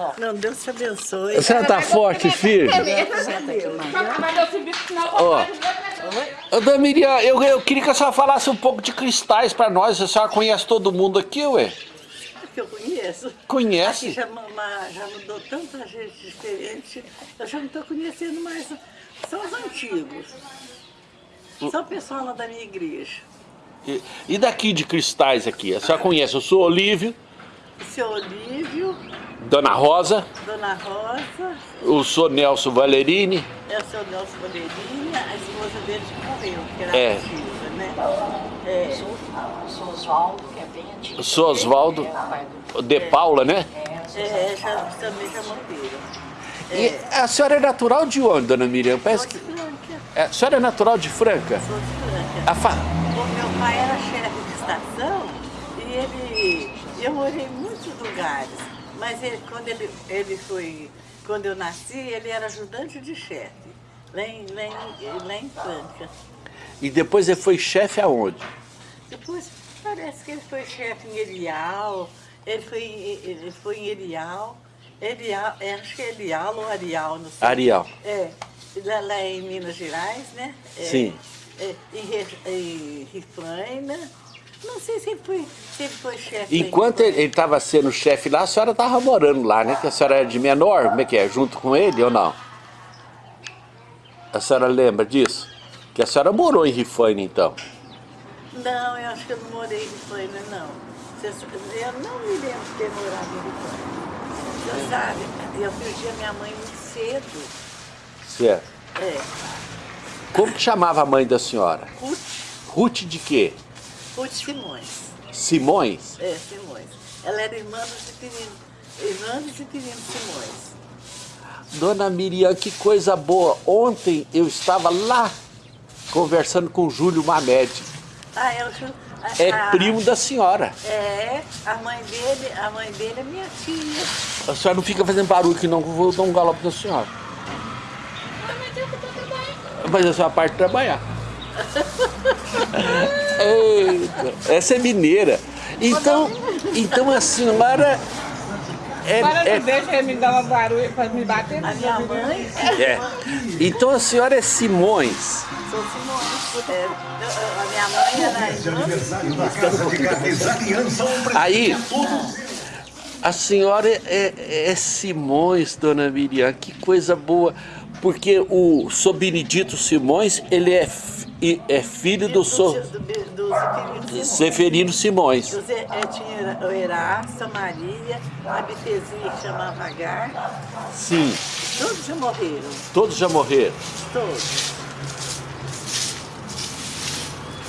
vó. Não, Deus te abençoe. A senhora tá forte, firme? Ó, Ô, Dona Miriam, eu, eu queria que a senhora falasse um pouco de cristais pra nós. A senhora conhece todo mundo aqui, ué? Eu conheço. Aqui Conhece? já, ma- já mudou tanta gente diferente. Eu já não estou conhecendo mais. São os antigos. São o pessoal lá da minha igreja. E, e daqui de cristais aqui? A senhora conhece? Eu sou Olívio, O seu Olívio, Dona Rosa, Dona Rosa, eu sou Nelson Valerini. é o seu Nelson Bandeirinha, a esposa dele que morreu, que era É. ativa, né? É, Sou, sou Oswaldo, que é bem antigo. Eu sou Oswaldo É, o do- de Paula, né? é, já, também já morreram. E a senhora é natural de onde, Dona Miriam? Parece Sou que... de Franca, é, a senhora é natural de Franca? sou de Franca. A fa... O meu pai era chefe de estação e ele, eu morei em muitos lugares, mas ele, quando ele, ele foi, quando eu nasci, ele era ajudante de chefe, lá em, lá em, lá em Franca. E depois ele foi chefe aonde? Depois parece que ele foi chefe em Erial, ele foi, em- ele foi em Erial, Erial, é, acho que é Erial ou Arial, não sei. Arial. É, lá, lá em Minas Gerais, né? É, Sim. É, em, em Rifaina. Não sei se ele foi, se foi chefe. Enquanto ele estava sendo chefe lá, a senhora estava morando lá, né? Que a senhora era de menor, como é que é? Junto com ele ou não? A senhora lembra disso? Que a senhora morou em Rifaina, então. Não, eu acho que eu não morei em Rifaina, não. Eu não me lembro de ter morado em Rifaina. Você sabe, eu perdi a minha mãe muito cedo. Certo. É, Como que chamava a mãe da senhora? Ruth, Ruth de quê? Ruth Simões. Simões? É, Simões. Ela era irmã do Citirino, irmã do Citirino Simões. Dona Miriam, que coisa boa. Ontem eu estava lá conversando com o Júlio Mamed. Ah, é o a- É a- primo da senhora. É, a mãe dele, a mãe dele é minha tia. A senhora não fica fazendo barulho que não, que eu vou dar um galope na senhora. Mas a senhora parte de trabalhar. Eita, essa é mineira. Então, então a senhora é, Para é- não deixa ele me dar uma barulho para me bater. A minha mãe, é. Então a senhora é Simões. sou Simões. É, a minha mãe era irmã. Aniversário da Casa de Carnes Aliança. Um presente Aí, a senhora é, é Simões, dona Miriam, que coisa boa. Porque o Sr. Benedito Simões, ele é, é filho do do, Citirino Simões. José, é, tinha Maria, a Bitezinha que chamava Agar. Sim, Todos já morreram, todos já morreram. todos.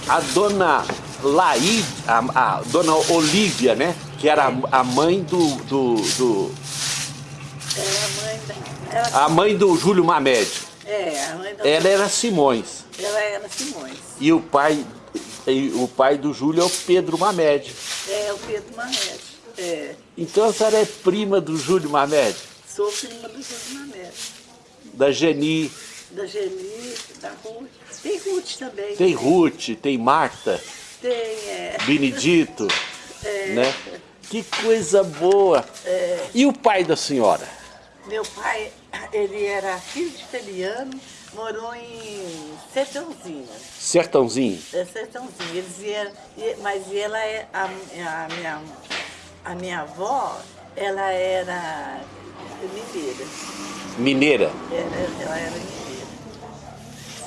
A dona Laí, a, a dona Olívia, né? Que era a, a mãe do, do, do- Era a mãe da. Era, a mãe do Júlio Mamed. é, a mãe da. Ela era Simões. Ela era Simões. E o pai, e o pai do Júlio é o Pedro Mamed. É, o Pedro Mamede. É, Então a senhora é prima do Júlio Mamed, sou prima do José Mamede. da Geni, Da Geni, da Ruth. Tem Ruth também. tem Ruth, tem Marta, Tem, é. Benedito, né? Que coisa boa. E o pai da senhora? Meu pai, ele era filho de italiano, morou em Sertãozinho. Sertãozinho. É Sertãozinho. Eles vieram, mas ela é a, a minha a minha avó, ela era mineira. Mineira. Ela, ela era mineira.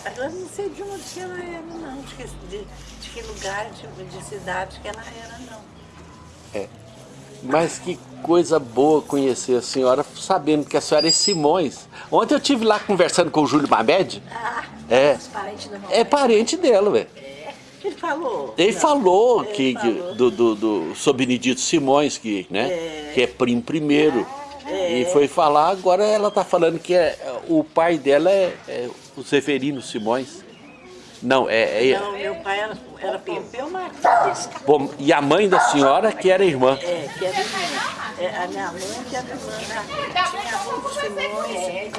Agora não sei de onde que ela era, não. De que, de, de que lugar, de, de cidade que ela era, não. Mas que coisa boa conhecer a senhora sabendo que a senhora é Simões. Ontem eu tive lá conversando com o Júlio Mamed. Ah, É. Da É parente dela, velho. ele falou. Ele Não, falou ele que, que- falou. do, do, do Sr. Benedito Simões, que, né, É. que é primo primeiro. E foi falar, agora ela tá falando que é, o pai dela é, é o Severino Simões. Não, é, é- Não, meu pai era, era Pompeu Martins. bom, e a mãe da senhora que era irmã. É, que era irmã. É, a minha mãe que era irmã tinha a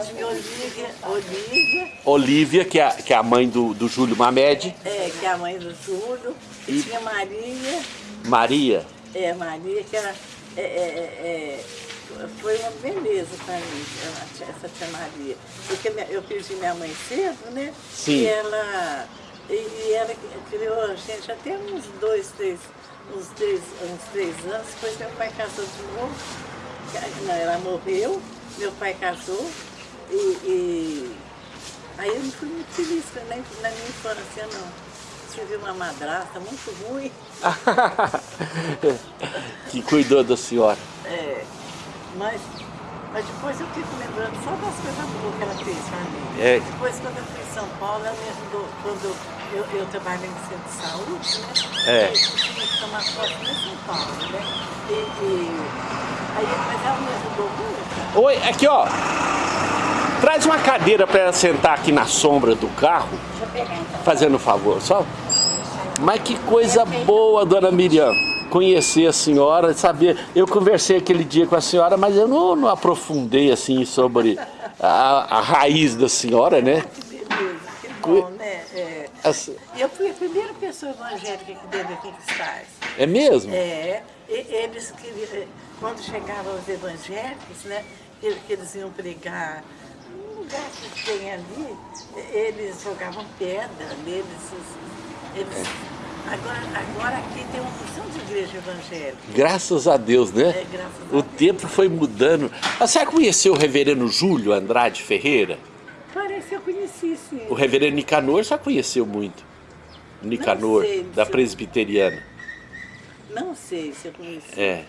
tinha Olívia, Olívia, Olívia, que é, a- que é a mãe do, do Júlio Mamed. é, que é a mãe do Júlio, e tinha Maria, Maria, é, Maria, que era, é, é, é, foi uma beleza para mim, essa tia Maria. Porque eu perdi minha mãe cedo, né? Sim. E ela, e, ela criou a gente até uns dois, três, uns três, uns três anos, depois meu pai casou de novo. Não, ela morreu, meu pai casou e, e aí eu não fui muito feliz na, na minha infância, não. Tive uma madrasta muito ruim. que cuidou da senhora. Mas, mas depois eu fico lembrando só das coisas boas que ela fez pra mim. É. Depois, quando eu fui em São Paulo, ela me ajudou. Quando eu, eu trabalhei no centro de saúde, né? É. E tinha que tomar foto em São Paulo, né? E, e- aí, mas ela me ajudou muito. Oi, aqui ó. Traz uma cadeira para ela sentar aqui na sombra do carro, Deixa eu pegar então. fazendo um favor, só. Mas que coisa boa, dona Miriam, conhecer a senhora, saber. Eu conversei aquele dia com a senhora, mas eu não, não aprofundei assim sobre a, a raiz da senhora, né? Que beleza, que bom, né? É. As- E eu fui a primeira pessoa evangélica aqui dentro aqui que Cristais. É mesmo? É, eles queriam, eh, quando chegavam os evangélicos, né, que, que eles iam pregar num lugar que tem ali, eles jogavam pedra neles. Eles, agora, agora aqui tem uma porção de igreja evangélica. Graças a Deus, né? É, graças a o Deus. tempo foi mudando. A senhora conheceu o reverendo Júlio Andrade Ferreira? Parece que eu conheci, sim. O reverendo Nicanor já conheceu muito. Nicanor, sei, da presbiteriana. Não sei se eu conheci. É.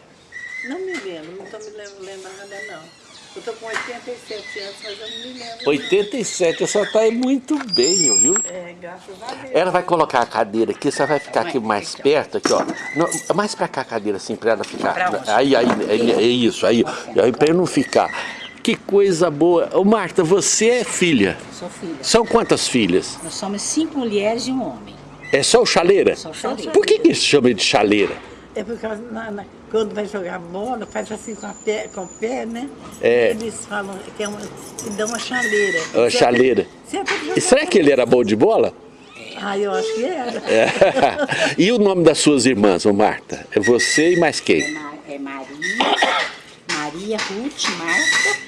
Não me lembro, não estou me lem- lembrando, não. Eu estou com 87 anos, mas eu não me lembro. 87, a senhora está muito bem, viu? É, graças a Deus. Ela vai colocar a cadeira aqui, você vai ficar aqui mais perto, aqui, ó. Não, mais pra cá a cadeira, assim, pra ela ficar. Pra onde? Aí, aí, é, isso, aí. Aí pra eu não ficar. Que coisa boa. Ô, Marta, você é filha. Sou filha. São quantas filhas? Nós somos cinco mulheres e um homem. É só o chaleira? Só o chaleira. Por que, que isso chama de chaleira? É por causa, na- na- quando vai jogar bola, faz assim com, a pé, com o pé, né? É. Eles falam que, é uma, que dá uma chaleira. Uma chaleira. Sempre E será que ele era bom de bola? Ah, eu acho que era. É. e o nome das suas irmãs, ô Marta? É você e mais É, quem? Ma- é Maria, Maria, Ruth, Marta,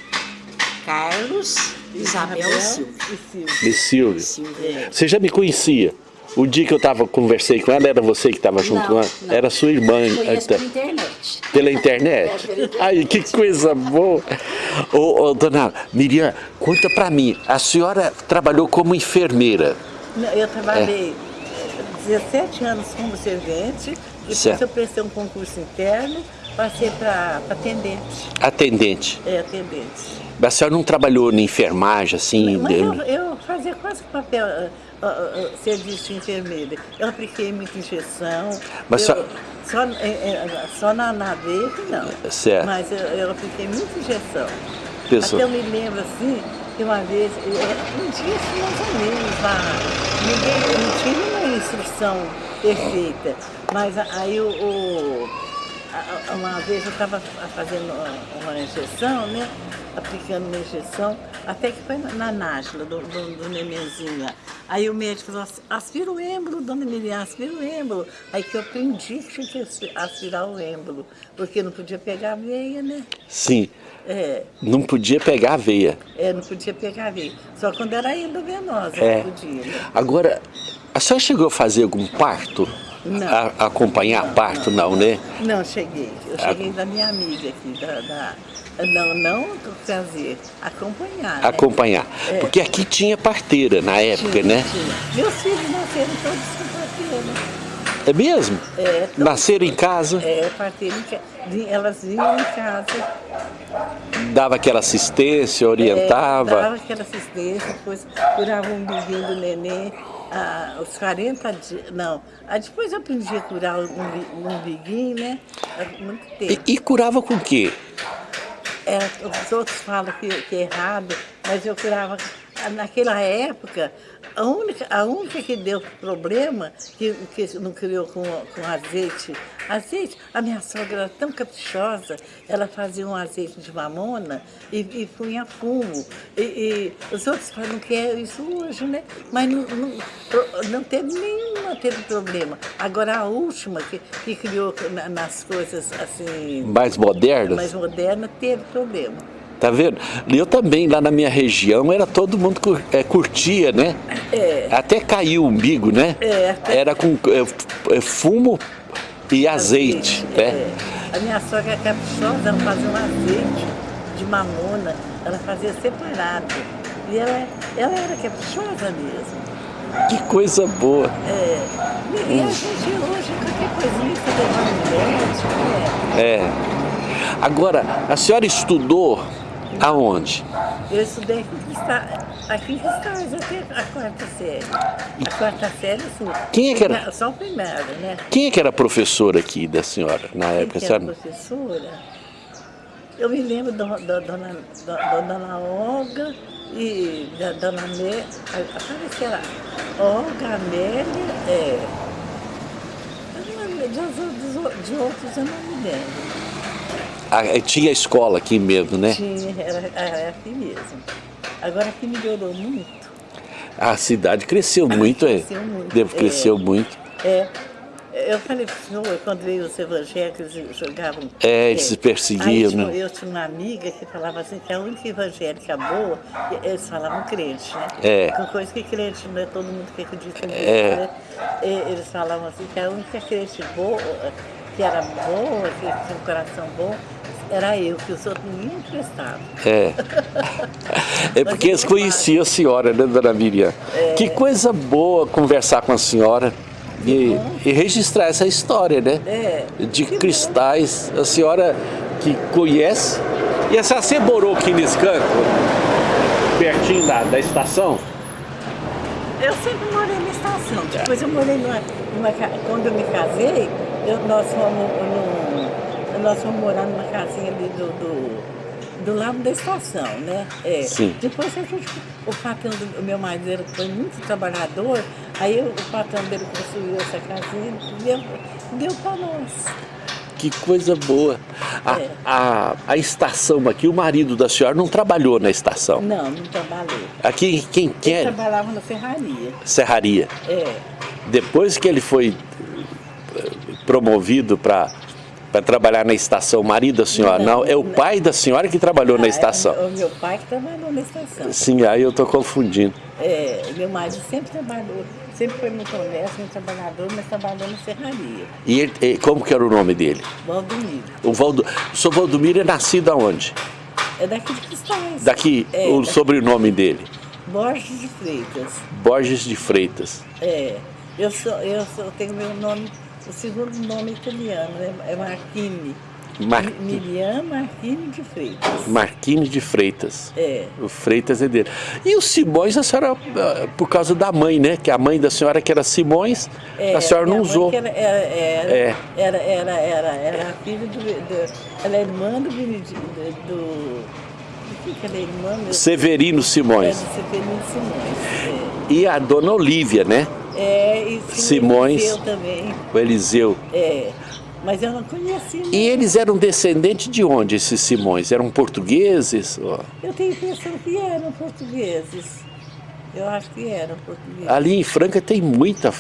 Carlos, Isabel e Silvia. E Silvia. De Silvio. Silvia. Você já me conhecia? O dia que eu tava, conversei com ela, era você que estava junto Não, com ela? não. Era sua irmã. Conheço então. pela internet. Pela internet? Ai, que coisa boa! Ô, ô, dona Miriam, conta pra mim, a senhora trabalhou como enfermeira. Eu trabalhei 17 anos como servente, depois Certo. eu prestei um concurso interno, passei para atendente. Atendente. É, atendente. A senhora não trabalhou na enfermagem, assim? Mas de- eu, eu fazia quase que papel, ah, serviço de enfermeira. Eu apliquei muita injeção. Mas eu, só- só, é, é, só na, na não. Certo. Mas eu, eu apliquei muita injeção. Pessoa. Até eu me lembro assim, que uma vez, eu- um dia assim, mais ou menos, lá, ninguém, não tinha uma instrução perfeita. Mas aí o, o- uma vez eu estava fazendo uma, injeção, né? Aplicando uma injeção, até que foi na, Nájila, do, do, do nenenzinho. Aí o médico falou assim, aspira o êmbolo, dona Miriam, aspira o êmbolo. Aí que eu aprendi que tinha que aspi- aspirar o êmbolo, porque não podia pegar a veia, né? Sim, É, não podia pegar a veia. é, não podia pegar a veia. Só quando era endovenosa É. podia. né? Agora, a senhora chegou a fazer algum parto? Não. A- acompanhar parto, não, né? Não, cheguei. Eu cheguei da minha amiga aqui, da... da- não, não fazer, acompanhar. né? Acompanhar. Porque aqui tinha parteira na época, Tinha, né? tinha. Meus filhos nasceram todos com parteira. É mesmo? É, todos- Nasceram em casa, É, parteira, em ca- vi- elas vinham em casa. dava aquela assistência, É, orientava. dava aquela assistência, depois curava o umbiguinho do neném, ah, os 40 dias, não, ah, depois eu aprendi a curar o umbi- o umbiguinho, né, há muito tempo. E, e curava com o quê? É, os outros falam que, que é errado, mas eu curava, naquela época, A única, a única que deu problema, que, que não criou com, com azeite, azeite, a minha sogra era tão caprichosa, ela fazia um azeite de mamona e, e punha fumo. E, e os outros falam que é isso hoje, né? Mas não, não, não teve nenhuma teve problema. Agora a última que, que criou na- nas coisas assim Mais modernas? mais modernas teve problema. Tá vendo? Eu também, lá na minha região, era todo mundo cur- é, curtia, né? É. Até caiu o umbigo, né? É, Era com é, fumo e azeite, né? É. A minha sogra é caprichosa, ela fazia um azeite de mamona, ela fazia separado. E ela, ela era caprichosa mesmo. Que coisa boa. É. E, e a gente hoje, qualquer coisinha, você levando médico, né? É. Agora, a senhora estudou aonde? Eu estudei aqui em Cristais, até a quarta série. A quarta série, sim. Quem é que era? Só o primário, né? Quem é que era professora aqui da senhora na Quem época? que era senhora- professora? Eu me lembro da, da, dona, da dona Olga e da dona Amélia. Lá. Olga, Amélia, é. De, de outros eu não me lembro. Ah, tinha escola aqui mesmo, né? Tinha, era, era aqui mesmo. Agora aqui melhorou muito. A cidade cresceu muito, é. cresceu muito, Deve é. cresceu muito. É. Eu falei pro senhor, quando veio os evangélicos, jogavam. É, eles se perseguiam, né? Eu tinha uma amiga que falava assim, que a única evangélica boa, eles falavam crente, né? É. Com coisa que crente não é todo mundo que acredita nisso, É. né? Eles falavam assim, que a única crente boa, que era boa, que tinha um coração bom, era eu, que os outros ninguém prestavam. É. É porque eles conheciam a senhora, né, dona Miriam? É. Que coisa boa conversar com a senhora e, e registrar essa história, né? É. De Que bom. cristais, a senhora que conhece. E a senhora você morou aqui nesse canto? Pertinho da, da estação? Eu sempre morei na estação. Depois eu morei numa, numa quando eu me casei, eu- nós, fomos num- nós fomos morar numa casinha ali do, do, do lado da estação, né? É. Sim. Depois a gente, o patrão do meu marido foi muito trabalhador, aí o patrão dele construiu essa casinha e deu, deu para nós. Que coisa boa. A, É. a, a estação aqui, o marido da senhora não trabalhou na estação. Não, não trabalhei. Aqui quem Ele quer? trabalhava na ferraria. Serraria. É. Depois que ele foi eh, promovido para para trabalhar na estação, o marido da senhora, não, Não, é o não. pai da senhora que trabalhou na Ah, estação. É o meu pai que trabalhou na estação. Sim, aí eu tô confundindo. É, meu marido sempre trabalhou, sempre foi no comércio, muito trabalhador, mas trabalhou na serraria. E ele, eh, como que era o nome dele? Valdomiro. O, Valdo, o senhor Valdomiro é nascido aonde? É daqui de Cristais. Daqui, É, o daqui- sobrenome dele. Borges de Freitas. Borges de Freitas. É. Eu, sou, eu sou, tenho meu nome, o segundo nome italiano, é, é Marchini. Mar- Mi- Miriam Marchini de Freitas. Marquinhos de Freitas. É. O Freitas é dele. E o Simões, a senhora, ah, por causa da mãe, né? Que a mãe da senhora, que era Simões, É, a senhora não usou. que Era, era, era, É. era, era, era, era a filha do, do- Ela é irmã do. Do, do, que ela é irmã? Severino É, Simões. do Severino Simões. E a dona Olívia, né? É, e Simões. Eu também. O Eliseu. É. Mas eu não conheci. não. E eles eram descendentes de onde, esses Simões? Eram portugueses? Ó, Eu tenho a impressão que eram portugueses. Eu acho que eram portugueses. Ali em Franca tem muita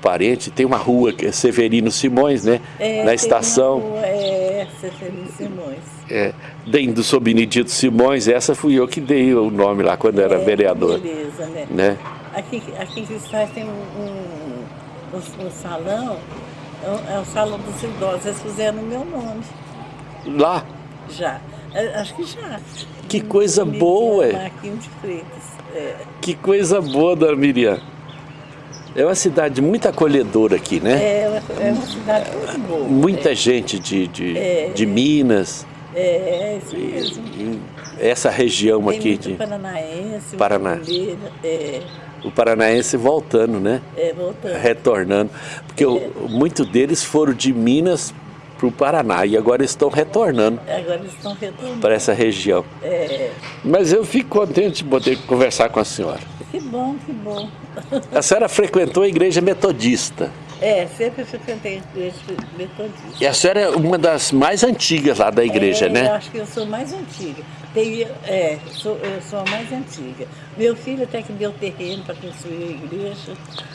parente, tem uma rua que é Severino Simões, né? É, Na estação. uma rua, É, Severino Simões. É, dentro do Sou Benedito Simões, essa fui eu que dei o nome lá quando era É, vereador. Beleza, né? Né? Aqui, aqui em Cristais tem um, um, um- um salão, é um, é salão dos idosos, eles fizeram o meu nome, Lá, já. É, acho que já. Que coisa Miriam boa, é. Marquinhos de Freitas. É, que coisa boa, dona Miriam. É uma cidade muito acolhedora aqui, né? é, é uma cidade muito boa. Muita gente de, de, É. de Minas, É, é isso mesmo. essa região Tem aqui, de, paranaense, Paraná. é, o paranaense voltando, né? é, voltando. Retornando. Porque o- muito deles foram de Minas para o Paraná e agora estão retornando Agora estão retornando. para essa região. É, Mas eu fico contente de poder conversar com a senhora. que bom, que bom. A senhora frequentou a igreja metodista É, sempre frequentei metodista. e a senhora é uma das mais antigas lá da igreja, É, Eu né? acho que eu sou mais antiga. Tem, é, sou, eu sou a mais antiga. Meu filho até que deu terreno para construir a igreja.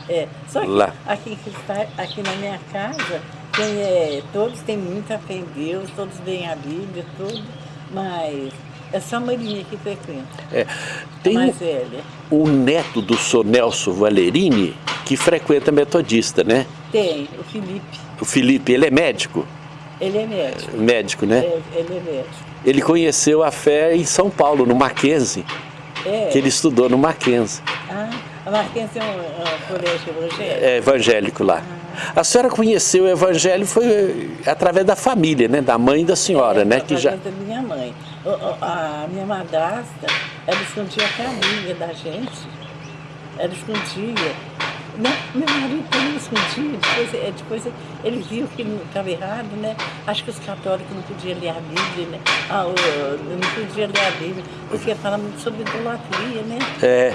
É, só que Lá. aqui, que está- aqui na minha casa, tem, é, todos têm muita fé em Deus, todos leem a Bíblia, tudo, mas é só a Marinha que frequenta, É. Tem mais velha. o neto do Sr. Nelson Valerini que frequenta metodista, né? Tem, o Felipe, O Felipe, ele é médico? ele é médico. Médico, né? É, ele é médico. Ele conheceu a fé em São Paulo, no Mackenzie, É. que ele estudou no Mackenzie, Ah, a Marquense é um, é um colégio evangélico. é evangélico lá. A senhora conheceu o evangelho foi eh, através da família, né? Da mãe da senhora, É, né? Que já... da minha mãe. A minha madrasta, ela escondia a caminha da gente. Ela escondia. Não, meu marido também escondia. Depois, é, depois ele viu que não estava errado, né? Acho que os católicos não podiam ler a Bíblia, né? Ah, não podiam ler a Bíblia, porque fala muito sobre idolatria, né? É,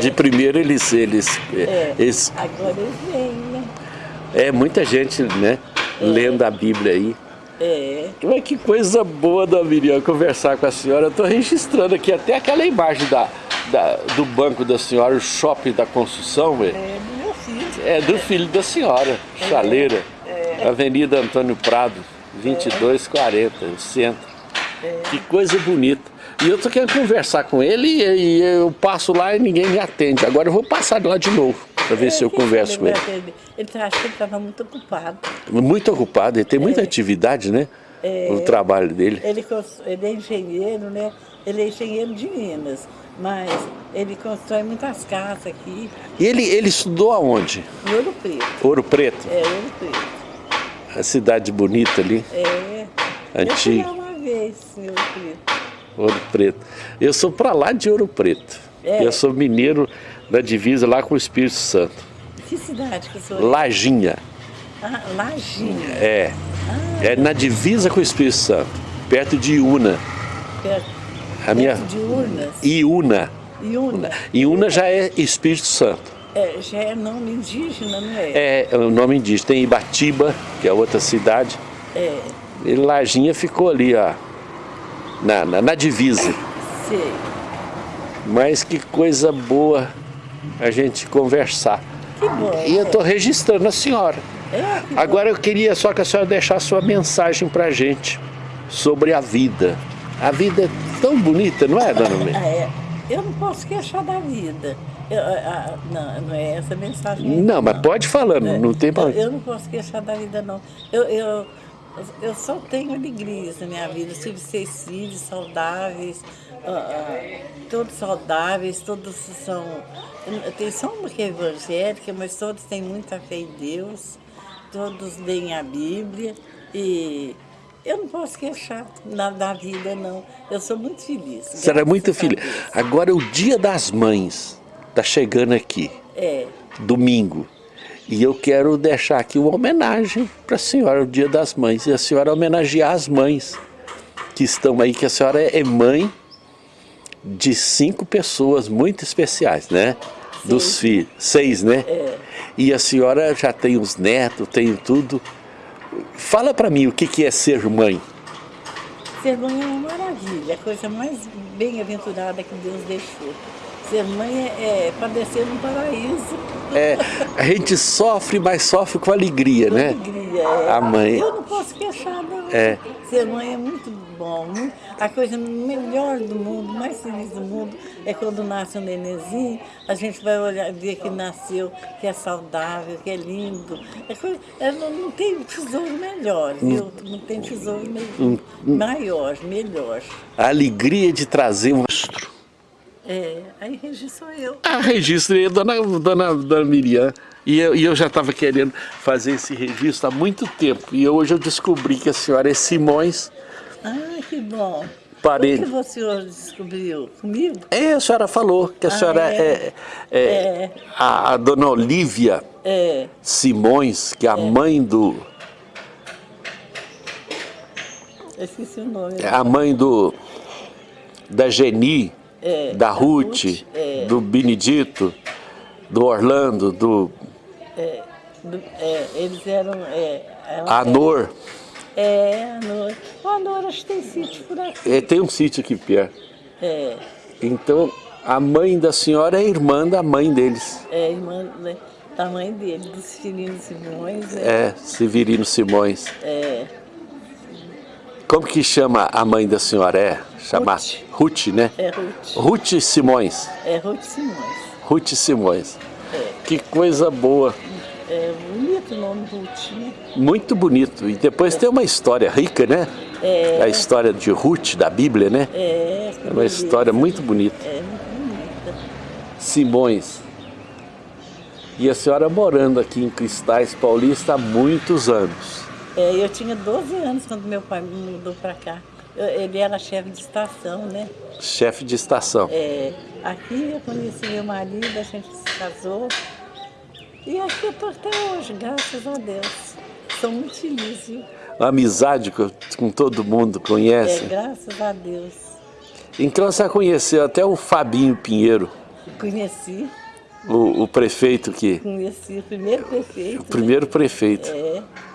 de primeiro eles, eles, É, eles agora eles né? É muita gente, né? Lendo a Bíblia aí. É, Mas que coisa boa da Miriam conversar com a senhora. Eu estou registrando aqui até aquela imagem da, da- do banco da senhora, o shopping da construção, velho. é do meu filho. É do filho da senhora, Chaleira, Avenida Antônio Prado, 2240, o centro. Que coisa bonita. E eu tô querendo conversar com ele e, e eu passo lá e ninguém me atende. Agora eu vou passar lá de novo para ver se eu É, converso com ele. Ele tá- acho que ele estava muito ocupado. Muito ocupado, ele tem muita É. atividade, né? O trabalho dele. Ele, ele é engenheiro, né? Ele é engenheiro de Minas, mas ele constrói muitas casas aqui, E ele, ele estudou aonde? em Ouro Preto. Ouro Preto, É, Ouro Preto. a cidade bonita ali, É. Antigo. Eu uma vez em Ouro Preto. Ouro Preto. Eu sou para lá de Ouro Preto. É. Eu sou mineiro da divisa lá com o Espírito Santo. Que cidade que o senhor Lajinha, Ah, Lajinha. é. É na divisa com o Espírito Santo, perto de Iuna. Perto, A minha perto de Urnas. Iuna. Iuna. Iuna já é Espírito Santo. É, já é nome indígena, não é? É o nome indígena. Tem Ibatiba, que é outra cidade. É, E Lajinha ficou ali, ó, na, na, na divisa. sei. Mas que coisa boa a gente conversar. Que bom. E eu estou registrando a senhora. É, Agora eu queria só que a senhora deixasse sua mensagem para a gente sobre a vida. A vida é tão bonita, não é, dona Mê? Ah, é. Eu não posso queixar da vida. Eu, ah, ah, não, não é essa a mensagem. aí, Não, mas pode falando, É, não tem eu, problema. eu não posso queixar da vida, não. Eu, eu, eu só tenho alegrias na minha vida. Eu tive seis filhos saudáveis, ah, ah, todos saudáveis, todos são. Tem só uma que é evangélica, mas todos têm muita fé em Deus, todos leem a Bíblia e. Eu não posso queixar na, da vida, não. Eu sou muito feliz. Senhora é muito. Deus. Agora o dia das mães está chegando aqui, É. domingo. E eu quero deixar aqui uma homenagem para a senhora, o dia das mães. E a senhora homenagear as mães que estão aí, que a senhora é mãe de cinco pessoas muito especiais, né? Dos filhos. Seis, né? É. E a senhora já tem os netos, tem tudo. Fala para mim o que, que é ser mãe. Ser mãe é uma maravilha, a coisa mais bem-aventurada que Deus deixou. Ser mãe é, é padecer num paraíso. É, a gente sofre, mas sofre com alegria, com né? alegria. é. A mãe. Eu não posso queixar, não. É. Ser mãe é muito bom. mu- A coisa melhor do mundo, mais feliz do mundo, é quando nasce um nenenzinho, a gente vai olhar, ver que nasceu, que é saudável, que é lindo. É coisa, é, não, não tem tesouro melhor, viu? Não tem tesouro me- maior, melhor. A alegria de trazer um registro. É, aí Regi sou eu. Ah, registrei dona, dona, dona Miriam. E eu, e eu já estava querendo fazer esse registro há muito tempo. E hoje eu descobri que a senhora é Simões Ah, que bom. Parede. O que o senhor descobriu? Comigo? É, a senhora falou que a senhora é? é, é, É. a, a dona Olívia É, Simões, que é a mãe do Eu esqueci o nome. É a mãe do da Geni, É, da da Ruth, Ruth, é. do Benedito, do Orlando, do Do- é, eles eram... É, ela- Anor. É, a Nora. O Anor acho que tem sítio por aqui. É, tem um sítio aqui perto. É, Então, a mãe da senhora é irmã da mãe deles. é irmã né, da mãe dele, dos Cirino Simões. É, É, Severino Simões. é, Como que chama a mãe da senhora? É, chama Ruth. Né? é Ruth. Ruth Simões. É Ruth Simões. Ruth Simões. É. Que coisa boa. É bonito o nome Ruth, né? Muito bonito. E depois tem uma história rica, né? É. A história de Ruth, da Bíblia, né? É, É uma história muito bonita. É muito bonita. Simões. E a senhora morando aqui em Cristais Paulista há muitos anos. É, eu tinha 12 anos quando meu pai me mudou para cá. Ele era chefe de estação, né? Chefe de estação. É, aqui eu conheci meu marido, a gente se casou. E aqui eu estou até hoje, graças a Deus. Sou muito feliz, viu? Uma amizade com, com todo mundo É, conhece. graças a Deus. Então você conheceu até o Fabinho Pinheiro, Conheci, o, o prefeito que. conheci o primeiro prefeito. O primeiro prefeito. né? É, Ele conheci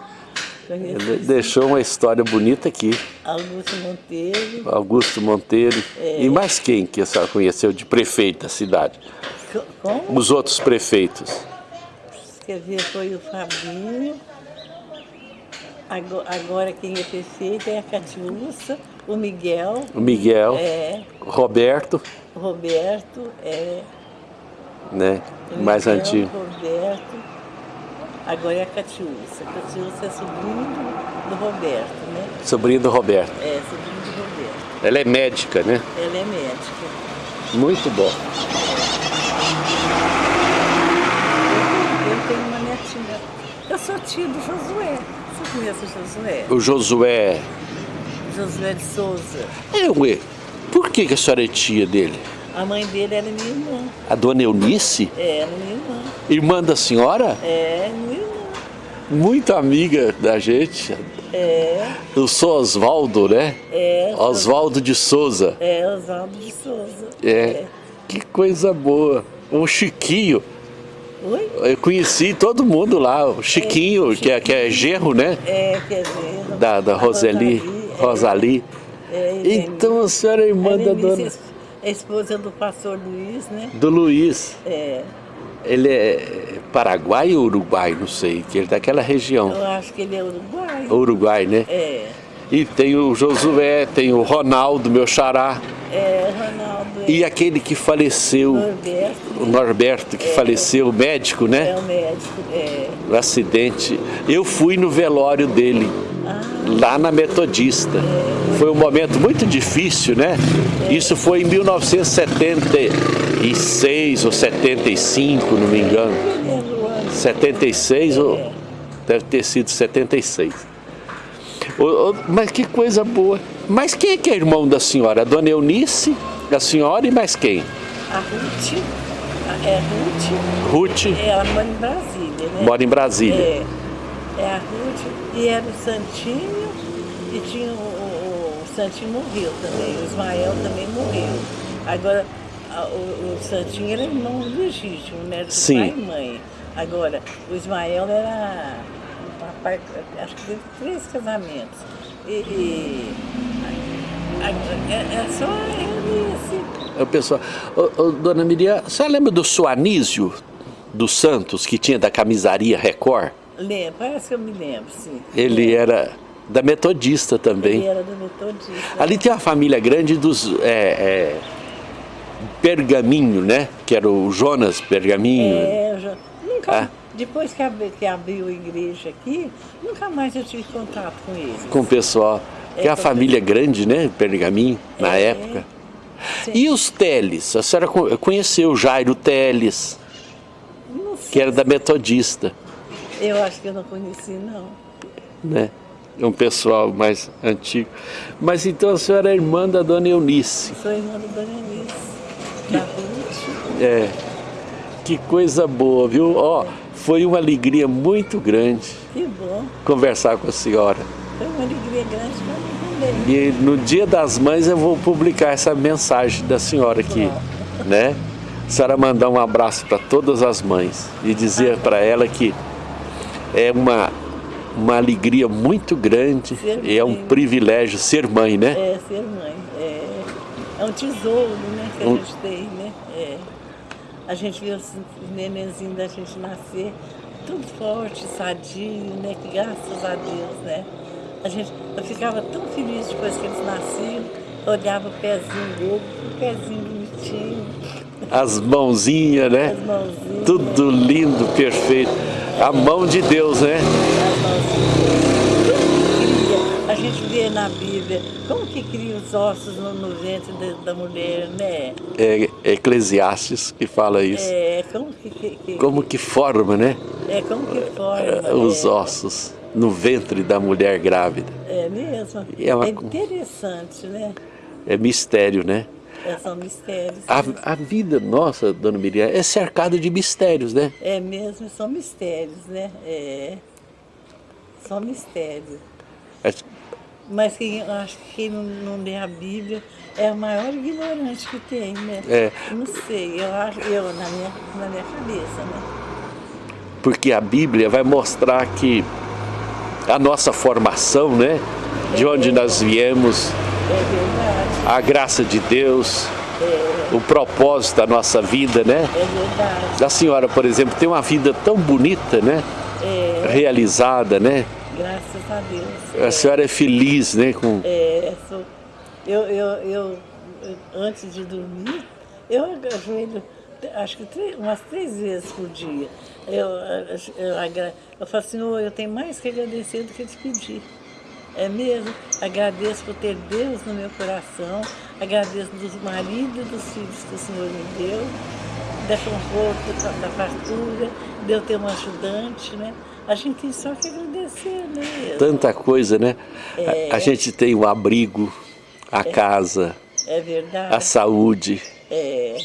deixou uma história bonita aqui. Augusto Monteiro. Augusto Monteiro. É. E mais quem que a senhora conheceu de prefeito da cidade? Co- Como? Os outros prefeitos. Quer ver, foi o Fabinho. Ago- Agora quem é prefeito é a Catiúça, o Miguel, O Miguel, é, Roberto, Roberto, é, né? o Mais Miguel, antigo. Roberto. Agora é a Catiúça. A Catiúça é sobrinho do, Roberto, né? Sobrinho do Roberto. É, sobrinho do Roberto. Ela é médica, né? Ela é médica. Muito bom. Eu, eu tenho uma netinha. Eu sou tia do Josué. Você conhece o Josué? O Josué. Josué de Souza. É, ué. Por que, que a senhora é tia dele? A mãe dele era minha irmã. A dona Eunice? É, era minha irmã. Irmã da senhora? É, minha irmã. Muito amiga da gente. É, Eu sou Oswaldo, né? é. Oswaldo de Souza. É, Oswaldo de Souza. É. Que coisa boa. O Chiquinho. Oi? Eu conheci todo mundo lá. O Chiquinho, que, é, que é genro, né? É, quer dizer. Da, da a Roseli. é. Rosali. É, Helene. Então a senhora é irmã da Helene, dona. é esposa do pastor Luiz, né? Do Luiz. É, Ele é Paraguai ou Uruguai? Não sei. Que ele é daquela região. eu acho que ele é uruguaio. Uruguai, né? É, E tem o Josué, tem o Ronaldo, meu xará. é, Ronaldo. E aquele que faleceu, Norberto. o Norberto, que faleceu, o médico, É né? o médico. É. No acidente. Eu fui no velório dele, Ah, lá na Metodista. Foi um momento muito difícil, né? Isso foi em 1976 ou 75, não me engano. lembro o ano. 76 ou deve ter sido 76. Ô, ô, mas que coisa boa. Mas quem é que é irmão da senhora? A dona Eunice, a senhora e mais quem? A Ruth, é Ruth, Ruth ela mora em Brasília, né? mora em Brasília. É, é a Ruth e era o Santinho e tinha o, o- o Santinho morreu também, o Ismael também morreu. Agora, o, o Santinho era irmão legítimo, né? Do Sim. pai e mãe. Agora, o Ismael era. papai- Acho que teve três casamentos. E. e é, é só ele esse. O pessoal, ô, ô, dona Miriam, a senhora lembra do Suanísio dos Santos, que tinha da camisaria Record? Lembro, parece que eu me lembro, sim. Ele era da Metodista Ele também. era do Metodista. Ali tem uma família grande dos é, é, Pergaminho, né? Que era o Jonas Pergaminho. É, eu já, nunca, Ah. depois que, abri, que abriu a igreja aqui, nunca mais eu tive contato com eles. com o pessoal. Que é a família grande, né? Pergaminho, na É. época. Sim. E os Teles? A senhora co- conheceu o Jairo Teles, Não sei, que era da Metodista, Eu acho que eu não conheci, não. né? É um pessoal mais antigo. Mas então a senhora é irmã da dona Eunice. Sou irmã da Dona Eunice, Ruth. É. Que coisa boa, viu? Ó, foi uma alegria muito grande Que bom. conversar com a senhora. Foi uma alegria grande para mim também. E no dia das mães eu vou publicar essa mensagem da senhora aqui, né? A senhora mandar um abraço para todas as mães e dizer para ela que é uma, uma alegria muito grande Ser e é um privilégio ser mãe, né? É, ser mãe. É, é um tesouro, né, que a gente tem, né? É. A gente vê os nenenzinhos da gente nascer tudo forte, sadio, né? Que graças a Deus, né? A gente, eu ficava tão feliz depois que eles nasciam, olhava o pezinho gordo, o pezinho bonitinho, As mãozinhas, né? as mãozinhas. Tudo lindo, perfeito. A mão de Deus, né? as mãozinhas. Como que cria? A gente vê na Bíblia como que cria os ossos no, no ventre da, da mulher, né? É Eclesiastes que fala isso. É, como que, que, que- Como que forma, né? é, como que forma. Os é, ossos no ventre da mulher grávida. É mesmo. É uma- É interessante, né? É mistério, né? É, são mistérios. A, a vida nossa, dona Miriam, é cercada de mistérios, né? É mesmo, são mistérios, né? É, são mistérios. É- Mas quem, acho que quem não, não lê a Bíblia é o maior ignorante que tem, né? É. Não sei, eu acho, eu na minha, na minha cabeça, né? porque a Bíblia vai mostrar que a nossa formação, né? De onde nós viemos, É a graça de Deus, o propósito da nossa vida, né? é verdade. A senhora, por exemplo, tem uma vida tão bonita, né? Realizada, né? Graças a Deus. A senhora é feliz, né? Com... É, sou, eu, eu, eu, antes de dormir, eu ajoelho, acho que três- umas três vezes por dia. Eu, eu, agra- eu falo assim, "Ô, eu tenho mais que agradecer do que te pedir. É mesmo? Agradeço por ter Deus no meu coração, agradeço dos maridos e dos filhos que o Senhor me deu, da conforto, da- da fartura, de eu ter um ajudante, né? A gente tem só que agradecer, né? Tanta coisa, né? A, a gente tem o abrigo, a casa, É verdade. a saúde, É,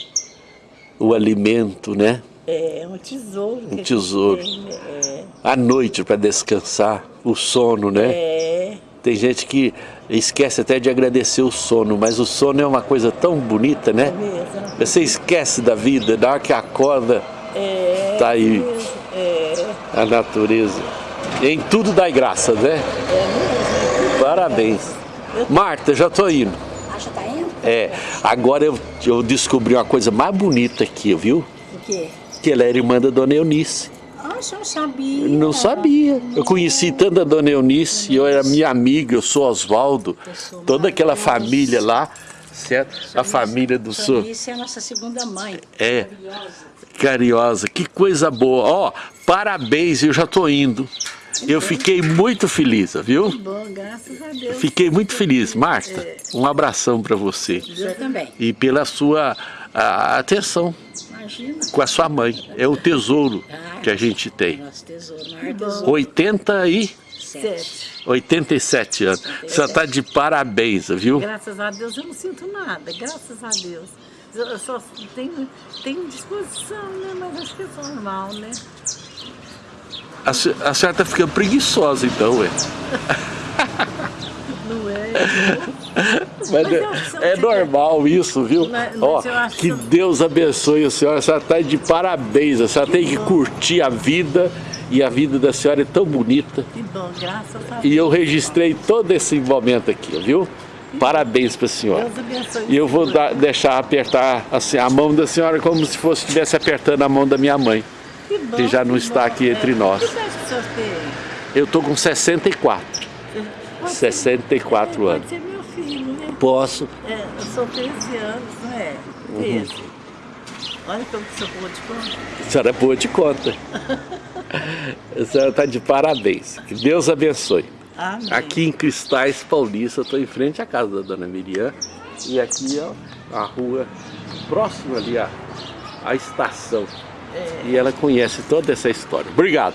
o alimento, né? é um tesouro. a gente tesouro. tem, né? A noite para descansar, o sono, né? É, é, Tem gente que esquece até de agradecer o sono, mas o sono é uma coisa tão bonita, né? mesmo. Você esquece da vida, na hora que acorda, É, tá aí. É, a natureza. Em tudo dá graça, né? é. Parabéns. Marta, já tô indo. Ah, já tá indo? É, agora eu, eu descobri uma coisa mais bonita aqui, viu? O quê? Que ela é irmã da Dona Eunice. Ah, o senhor sabia? Não sabia. Eu conheci tanto a Dona Eunice, eu era minha amiga, eu sou Oswaldo. Toda aquela família lá, certo? A família do senhor. Isso é a nossa segunda mãe. É. Maravilhosa. Cariosa, que coisa boa. Ó, parabéns, eu já tô indo. Eu fiquei muito feliz, viu? Bom, graças a Deus. Fiquei muito feliz. Marta, um abração para você. Senhor também. E pela sua a, atenção Imagina. com a sua mãe. É o tesouro que a gente tem. Nosso tesouro. 80 e Sete. 87 anos. Você está de parabéns, viu? Graças a Deus eu não sinto nada, graças a Deus. Eu só tenho, tenho disposição, né? Mas acho que é normal, né? A, a senhora está ficando preguiçosa então, ué. Não é? Mas Mas é, que é normal isso, viu? Mas- mas Ó, que que- Deus abençoe a senhora. A senhora está de parabéns. A senhora tem que curtir a vida. E a vida da senhora é tão bonita. Que bom, graças a Deus. E eu registrei todo esse momento aqui, viu? Parabéns para a senhora. Deus abençoe. E eu vou dar- deixar apertar assim, a mão da senhora como se fosse estivesse apertando a mão da minha mãe. Que bom, que já não que está bom. aqui entre nós. Que idade que o senhor tem? Eu tô com 64. Pode ser- 64 é, anos. Pode ser meu filho, né? Posso. É, eu sou 13 anos, não é? Uhum. 13. Olha como que o senhor pôde de conta. A senhora é boa de conta. A senhora está de parabéns. Que Deus abençoe. Amém. Aqui em Cristais Paulista, estou em frente à casa da dona Miriam. E aqui, ó, a rua próxima ali à, à estação. E ela conhece toda essa história. Obrigado.